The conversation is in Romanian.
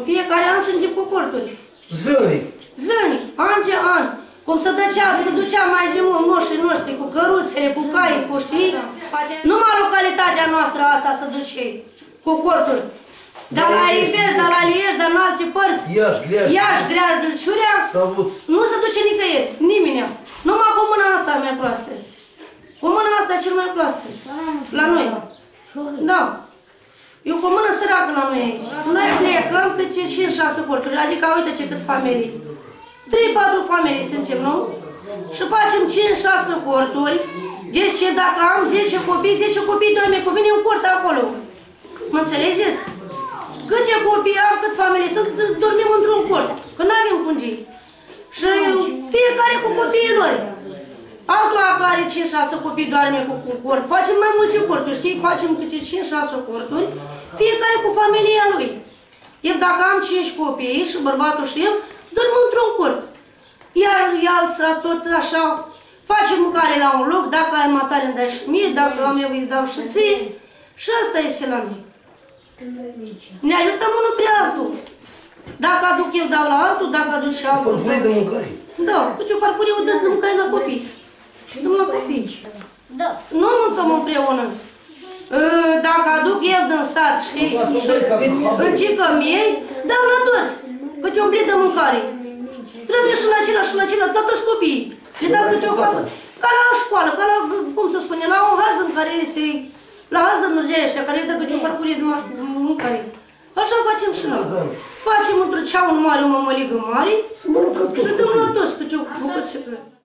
În fiecare an sunt cu corturi. Zilnic. Zilnic, an de an. Cum se ducea, se ducea mai de mult moșii noștri cu căruțele, cu cai, cu știi? Numai localitatea noastră asta se duce cu corturi. Dar la Iveș, dar la Lieș, dar în alte părți. Iași, Gleași. Iași, Greaș, Ciurea, S-a avut. nu se duce nicăieri, nimeni. Numai cu mâna asta mai proastă. Cu mâna asta cel mai proastă. La noi. Da. Eu cu mână săracă la noi aici. Noi plecăm câte 5-6 corturi, adică uite ce cât familii. 3-4 familii suntem, nu? Și facem 5-6 corturi. Deci dacă am 10 copii, 10 copii dorme cu mine un cort acolo. Mă înțelegeți? Câte copii am, cât familii sunt, dormim într-un cort. Că nu avem cungii. Și fiecare cu copiii lor. Altul care 5-6 copii doarme cu, cu cort. Facem mai multe corturi, știi? Facem câte 5-6 corturi, fiecare cu familia lui. Eu dacă am 5 copii și bărbatul și el, dorm într-un cort. Iar alța tot așa, facem mâncare la un loc, dacă ai matale îmi dai și mie, dacă am eu îi dau și ție. Și asta este la noi. Ne ajutăm unul pe altul. Dacă aduc eu, dau la altul, dacă aduce altul. Farfurii de mâncare. Da, cu ce farfurie o dă de mâncare la copii. Dăm la copii. Da. Nu mâncăm împreună. Ă, Dacă aduc eu din sat, știi, în cică mie, dau la toți. Câte un plit de mâncare. Trebuie și la acela și la acela, la toți copiii. Le dau câte o faptă. Ca la școală, ca la, cum să spune, la o hază în care se... La hază în ăștia, care îi dă câte o farfurie de maș- mâncare. Așa facem și noi. Facem într-o ceaun mare, o mămăligă mare și dăm la toți câte o bucățică.